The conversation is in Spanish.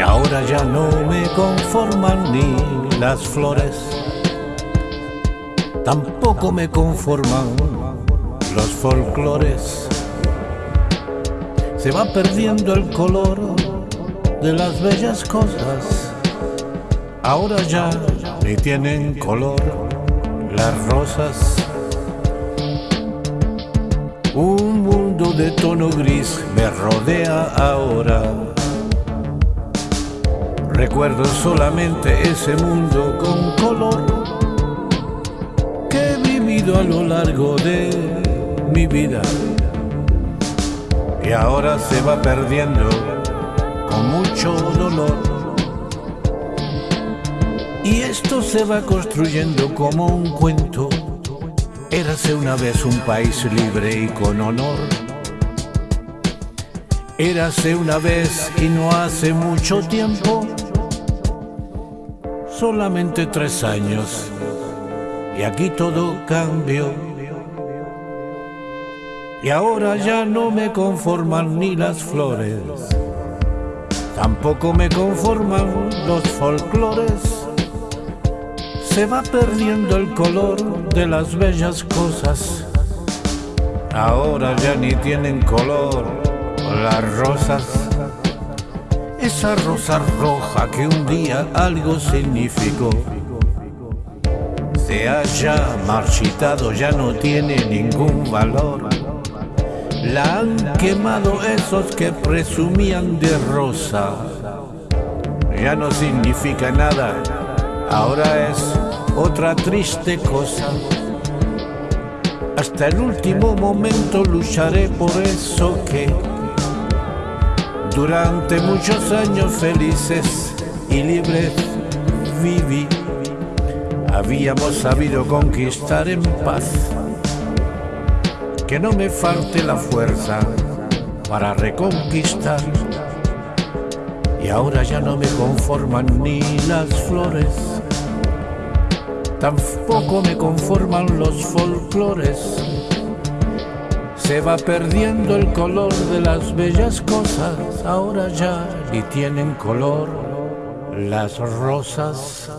ahora ya no me conforman ni las flores, tampoco me conforman los folclores. Se va perdiendo el color de las bellas cosas, ahora ya ni tienen color las rosas. Un mundo de tono gris me rodea ahora. Recuerdo solamente ese mundo con color que he vivido a lo largo de mi vida. Y ahora se va perdiendo con mucho dolor. Y esto se va construyendo como un cuento Érase una vez un país libre y con honor. Érase una vez y no hace mucho tiempo, solamente tres años, y aquí todo cambió. Y ahora ya no me conforman ni las flores, tampoco me conforman los folclores se va perdiendo el color de las bellas cosas. Ahora ya ni tienen color las rosas. Esa rosa roja que un día algo significó. Se haya marchitado, ya no tiene ningún valor. La han quemado esos que presumían de rosa. Ya no significa nada, ahora es otra triste cosa. Hasta el último momento lucharé por eso que durante muchos años felices y libres viví. Habíamos sabido conquistar en paz. Que no me falte la fuerza para reconquistar. Y ahora ya no me conforman ni las flores tampoco me conforman los folclores. Se va perdiendo el color de las bellas cosas, ahora ya ni tienen color las rosas.